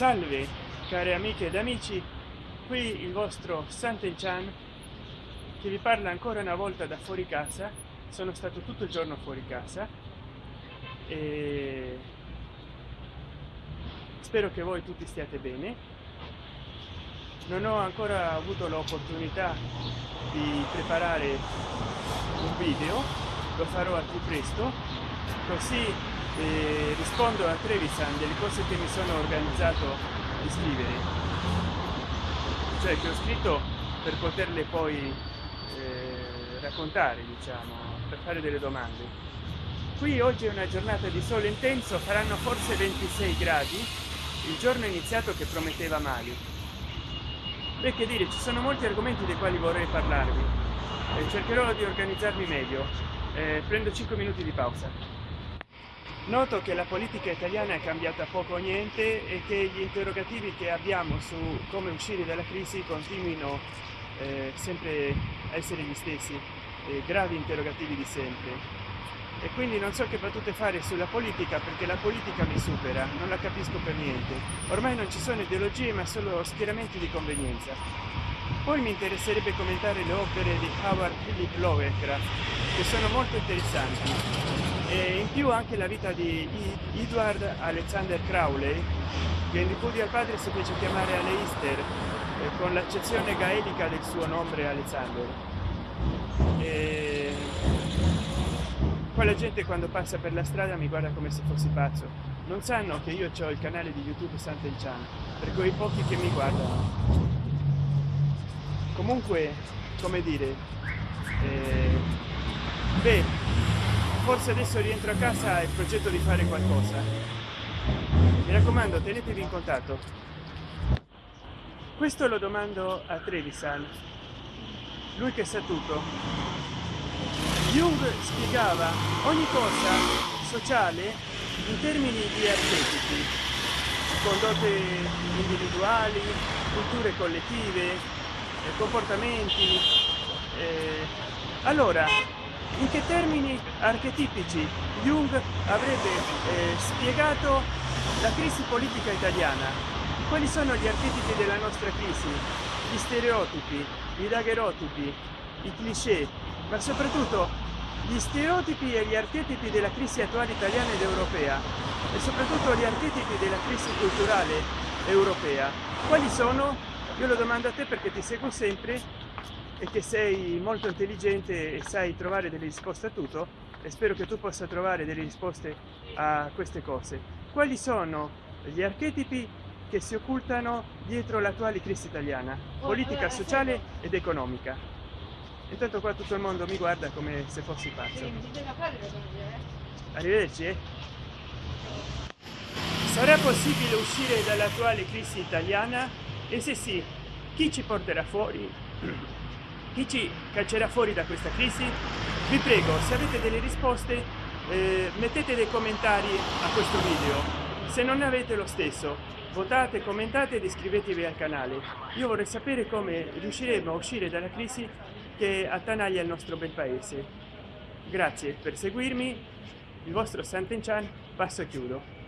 salve care amiche ed amici. Qui il vostro Santen Chan che vi parla ancora una volta da fuori casa. Sono stato tutto il giorno fuori casa. E spero che voi tutti stiate bene. Non ho ancora avuto l'opportunità di preparare un video. Lo farò al più presto. Così eh, rispondo a Trevisan delle cose che mi sono organizzato di scrivere. Cioè che ho scritto per poterle poi eh, raccontare diciamo per fare delle domande. Qui oggi è una giornata di sole intenso faranno forse 26 gradi il giorno iniziato che prometteva male. Beh che dire ci sono molti argomenti dei quali vorrei parlarvi e cercherò di organizzarmi meglio. Eh, prendo 5 minuti di pausa noto che la politica italiana è cambiata poco o niente e che gli interrogativi che abbiamo su come uscire dalla crisi continuino eh, sempre a essere gli stessi eh, gravi interrogativi di sempre. E quindi non so che battute fare sulla politica perché la politica mi supera non la capisco per niente. Ormai non ci sono ideologie ma solo schieramenti di convenienza. Poi mi interesserebbe commentare le opere di Howard Philip Lovecraft che sono molto interessanti e in più anche la vita di Edward Alexander Crowley che in ripudio al padre si fece chiamare Aleister eh, con l'accezione gaelica del suo nome Alexander. E poi la gente quando passa per la strada mi guarda come se fossi pazzo. Non sanno che io ho il canale di youtube Santen Chan per quei pochi che mi guardano. Comunque come dire eh, beh forse adesso rientro a casa e progetto di fare qualcosa. Mi raccomando tenetevi in contatto. Questo lo domando a Trevisan. Lui che sa tutto. Jung spiegava ogni cosa sociale in termini di archetipi, condotte individuali, culture collettive, eh, comportamenti. Eh, allora, in che termini archetipici Jung avrebbe eh, spiegato la crisi politica italiana? Quali sono gli archetipi della nostra crisi? Gli stereotipi, i daguerrotipi, i cliché, ma soprattutto gli stereotipi e gli archetipi della crisi attuale italiana ed europea e soprattutto gli archetipi della crisi culturale europea quali sono io lo domando a te perché ti seguo sempre e che sei molto intelligente e sai trovare delle risposte a tutto e spero che tu possa trovare delle risposte a queste cose. Quali sono gli archetipi che si occultano dietro l'attuale crisi italiana? Politica sociale ed economica. Intanto qua tutto il mondo mi guarda come se fossi pazzo. Arrivederci eh? sarà possibile uscire dall'attuale crisi italiana? E se sì chi ci porterà fuori chi ci caccerà fuori da questa crisi? Vi prego se avete delle risposte eh, mettete dei commentari a questo video. Se non ne avete lo stesso votate commentate ed iscrivetevi al canale. Io vorrei sapere come riusciremo a uscire dalla crisi che attanaglia il nostro bel paese. Grazie per seguirmi. Il vostro Santen Chan passo e chiudo